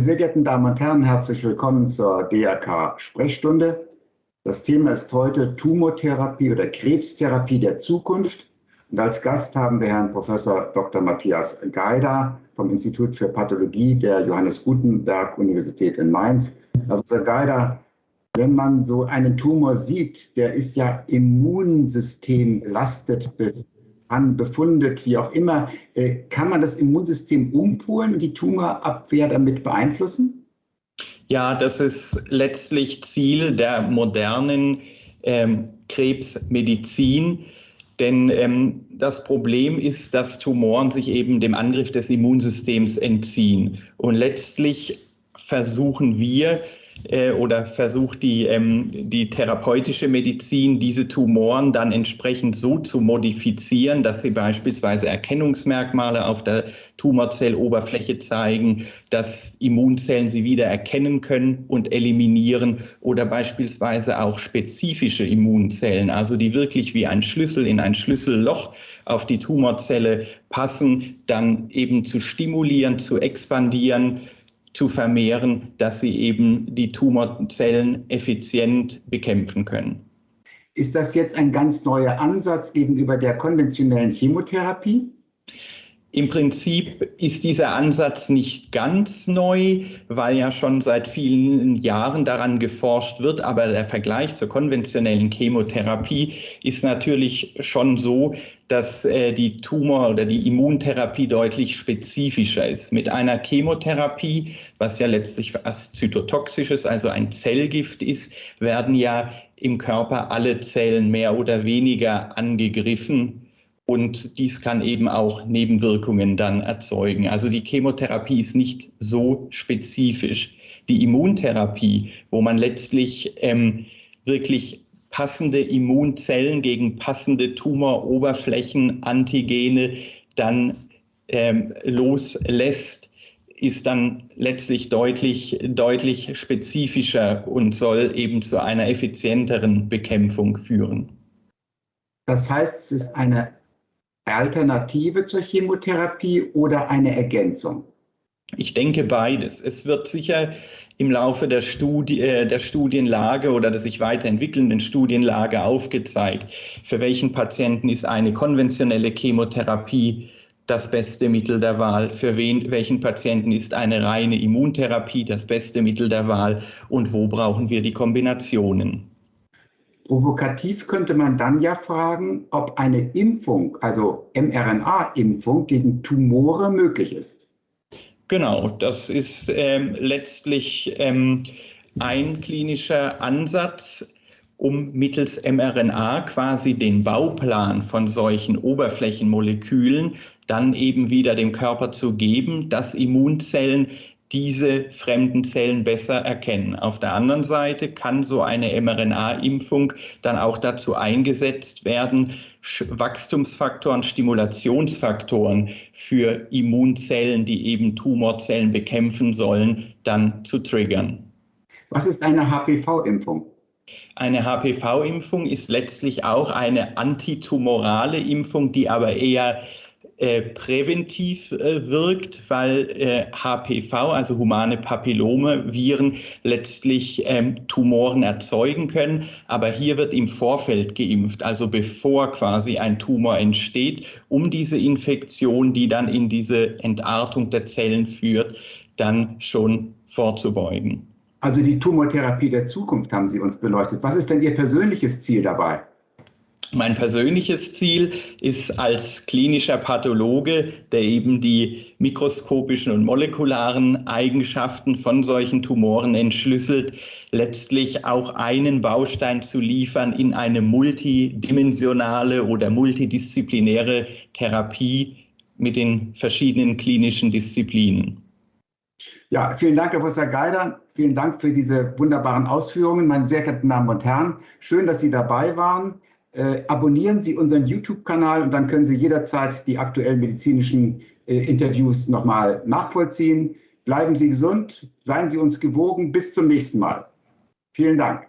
sehr geehrten Damen und Herren, herzlich willkommen zur DRK Sprechstunde. Das Thema ist heute Tumortherapie oder Krebstherapie der Zukunft. Und als Gast haben wir Herrn Professor Dr. Matthias Geider vom Institut für Pathologie der Johannes Gutenberg Universität in Mainz. Herr Professor Geider, wenn man so einen Tumor sieht, der ist ja Immunsystem belastet, befundet, wie auch immer, äh, kann man das Immunsystem umpolen die Tumorabwehr damit beeinflussen? Ja, das ist letztlich Ziel der modernen ähm, Krebsmedizin. Denn ähm, das Problem ist, dass Tumoren sich eben dem Angriff des Immunsystems entziehen. Und letztlich versuchen wir, äh, oder versucht die, ähm, die therapeutische Medizin, diese Tumoren dann entsprechend so zu modifizieren, dass sie beispielsweise Erkennungsmerkmale auf der Tumorzelloberfläche zeigen, dass Immunzellen sie wieder erkennen können und eliminieren oder beispielsweise auch spezifische Immunzellen, also die wirklich wie ein Schlüssel in ein Schlüsselloch auf die Tumorzelle passen, dann eben zu stimulieren, zu expandieren, zu vermehren, dass sie eben die Tumorzellen effizient bekämpfen können. Ist das jetzt ein ganz neuer Ansatz gegenüber der konventionellen Chemotherapie? Im Prinzip ist dieser Ansatz nicht ganz neu, weil ja schon seit vielen Jahren daran geforscht wird. Aber der Vergleich zur konventionellen Chemotherapie ist natürlich schon so, dass äh, die Tumor- oder die Immuntherapie deutlich spezifischer ist. Mit einer Chemotherapie, was ja letztlich was Zytotoxisches, also ein Zellgift ist, werden ja im Körper alle Zellen mehr oder weniger angegriffen und dies kann eben auch Nebenwirkungen dann erzeugen. Also die Chemotherapie ist nicht so spezifisch. Die Immuntherapie, wo man letztlich ähm, wirklich passende Immunzellen gegen passende Tumoroberflächen, Antigene dann ähm, loslässt, ist dann letztlich deutlich, deutlich spezifischer und soll eben zu einer effizienteren Bekämpfung führen. Das heißt, es ist eine Alternative zur Chemotherapie oder eine Ergänzung? Ich denke beides. Es wird sicher im Laufe der, Studie, äh, der Studienlage oder der sich weiterentwickelnden Studienlage aufgezeigt, für welchen Patienten ist eine konventionelle Chemotherapie das beste Mittel der Wahl, für wen, welchen Patienten ist eine reine Immuntherapie das beste Mittel der Wahl und wo brauchen wir die Kombinationen. Provokativ könnte man dann ja fragen, ob eine Impfung, also mRNA-Impfung gegen Tumore möglich ist. Genau, das ist ähm, letztlich ähm, ein klinischer Ansatz, um mittels mRNA quasi den Bauplan von solchen Oberflächenmolekülen dann eben wieder dem Körper zu geben, dass Immunzellen diese fremden Zellen besser erkennen. Auf der anderen Seite kann so eine mRNA-Impfung dann auch dazu eingesetzt werden, Wachstumsfaktoren, Stimulationsfaktoren für Immunzellen, die eben Tumorzellen bekämpfen sollen, dann zu triggern. Was ist eine HPV-Impfung? Eine HPV-Impfung ist letztlich auch eine antitumorale Impfung, die aber eher äh, präventiv äh, wirkt, weil äh, HPV, also humane Papillome-Viren, letztlich ähm, Tumoren erzeugen können. Aber hier wird im Vorfeld geimpft, also bevor quasi ein Tumor entsteht, um diese Infektion, die dann in diese Entartung der Zellen führt, dann schon vorzubeugen. Also die Tumortherapie der Zukunft haben Sie uns beleuchtet. Was ist denn Ihr persönliches Ziel dabei? Mein persönliches Ziel ist als klinischer Pathologe, der eben die mikroskopischen und molekularen Eigenschaften von solchen Tumoren entschlüsselt, letztlich auch einen Baustein zu liefern in eine multidimensionale oder multidisziplinäre Therapie mit den verschiedenen klinischen Disziplinen. Ja, vielen Dank, Herr Professor Geider. Vielen Dank für diese wunderbaren Ausführungen, meine sehr geehrten Damen und Herren. Schön, dass Sie dabei waren. Äh, abonnieren Sie unseren YouTube-Kanal und dann können Sie jederzeit die aktuellen medizinischen äh, Interviews nochmal nachvollziehen. Bleiben Sie gesund, seien Sie uns gewogen. Bis zum nächsten Mal. Vielen Dank.